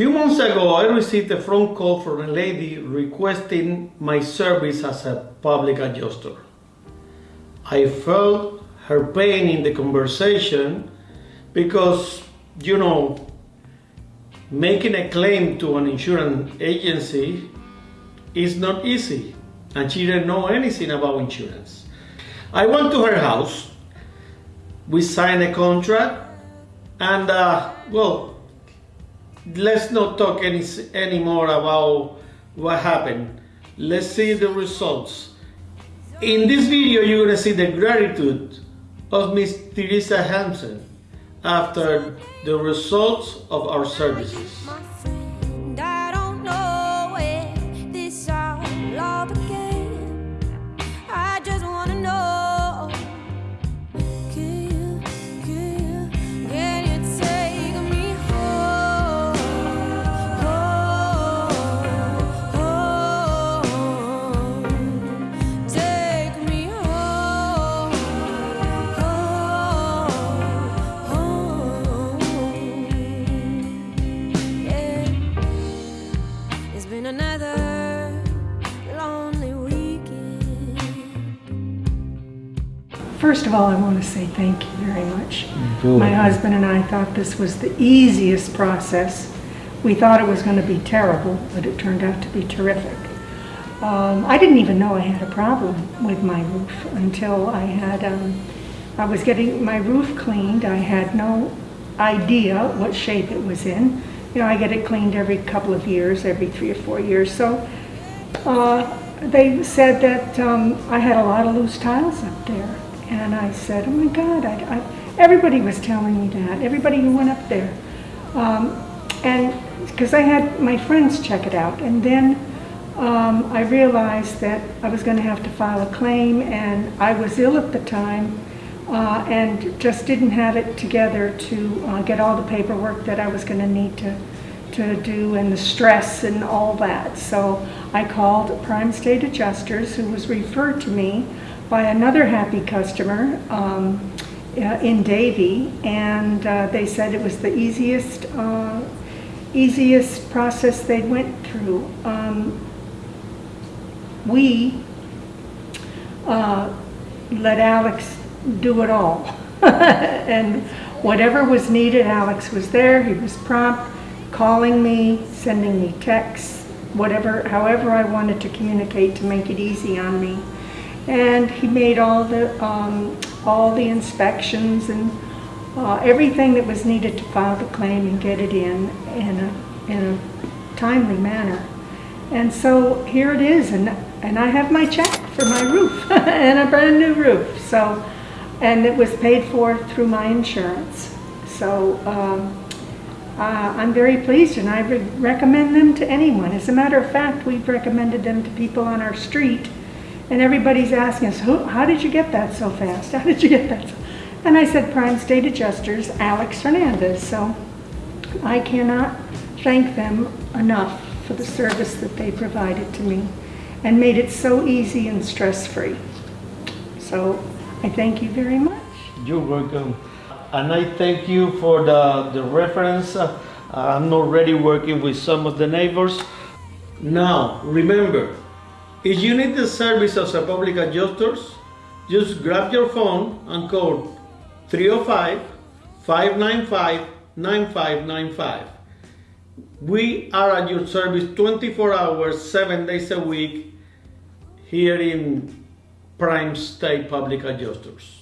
few months ago, I received a phone call from a lady requesting my service as a public adjuster. I felt her pain in the conversation because, you know, making a claim to an insurance agency is not easy and she didn't know anything about insurance. I went to her house, we signed a contract, and uh, well, let's not talk any anymore about what happened. Let's see the results. In this video, you're gonna see the gratitude of Miss Teresa Hansen after the results of our services. First of all, I want to say thank you very much. My husband and I thought this was the easiest process. We thought it was going to be terrible, but it turned out to be terrific. Um, I didn't even know I had a problem with my roof until I had, um, I was getting my roof cleaned. I had no idea what shape it was in. You know, I get it cleaned every couple of years, every three or four years. So uh, they said that um, I had a lot of loose tiles up there. And I said, oh my God, I, I, everybody was telling me that, everybody who went up there. Um, and because I had my friends check it out. And then um, I realized that I was going to have to file a claim and I was ill at the time uh, and just didn't have it together to uh, get all the paperwork that I was going to need to to do and the stress and all that. So I called Prime State Adjusters who was referred to me by another happy customer um, uh, in Davie, and uh, they said it was the easiest, uh, easiest process they went through. Um, we uh, let Alex do it all, and whatever was needed, Alex was there. He was prompt, calling me, sending me texts, whatever, however I wanted to communicate to make it easy on me and he made all the um, all the inspections and uh, everything that was needed to file the claim and get it in in a, in a timely manner. And so here it is, and and I have my check for my roof and a brand new roof. So, and it was paid for through my insurance. So. Um, uh, I'm very pleased and I would recommend them to anyone. As a matter of fact, we've recommended them to people on our street and everybody's asking us, how did you get that so fast? How did you get that? So? And I said, Prime State Adjusters, Alex Fernandez. So I cannot thank them enough for the service that they provided to me and made it so easy and stress-free. So I thank you very much. You're welcome. And I thank you for the, the reference. Uh, I'm already working with some of the neighbors. Now, remember, if you need the service of a public adjusters, just grab your phone and call 305-595-9595. We are at your service 24 hours, 7 days a week here in Prime State Public Adjusters.